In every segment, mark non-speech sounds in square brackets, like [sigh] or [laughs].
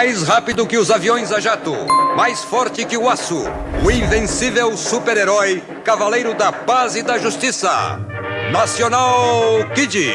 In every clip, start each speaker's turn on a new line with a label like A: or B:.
A: Mais rápido que os aviões a jato, mais forte que o aço, o invencível super-herói, cavaleiro da paz e da justiça, Nacional Kid.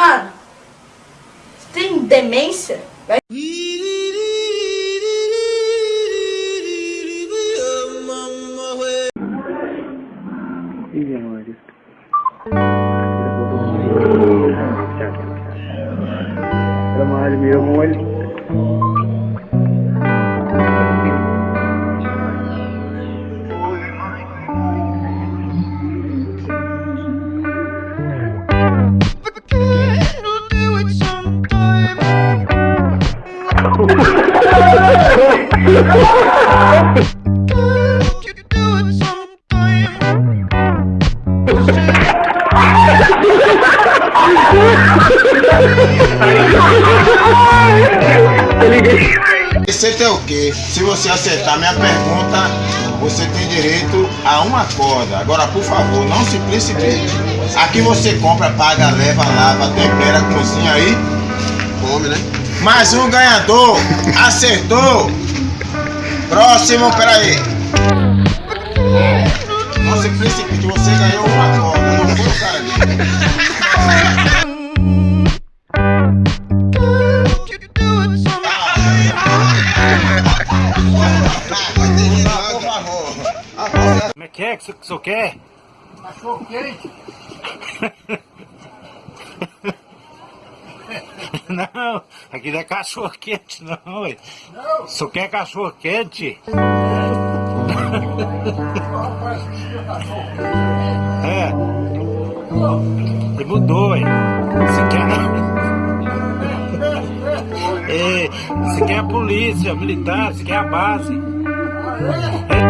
B: Mano, tem demência? Vai-
C: meu.
D: Receita é o quê? Se você acertar minha pergunta, você tem direito a uma corda. Agora, por favor, não se precipite. Aqui você compra, paga, leva, lava, tempera, cozinha aí. Come, né? Mais um ganhador. Acertou. Próximo, peraí. Não se precipite, você ganhou uma corda. Não foi o cara.
E: Como é que é que o senhor quer?
D: Cachorro quente. [laughs] [laughs]
E: Não, aqui não é cachorro quente não, ué. O senhor quer cachorro quente? [laughs] É. Ele mudou, ué. Você quer... É, [laughs] você quer a polícia, militar, você quer a base. É.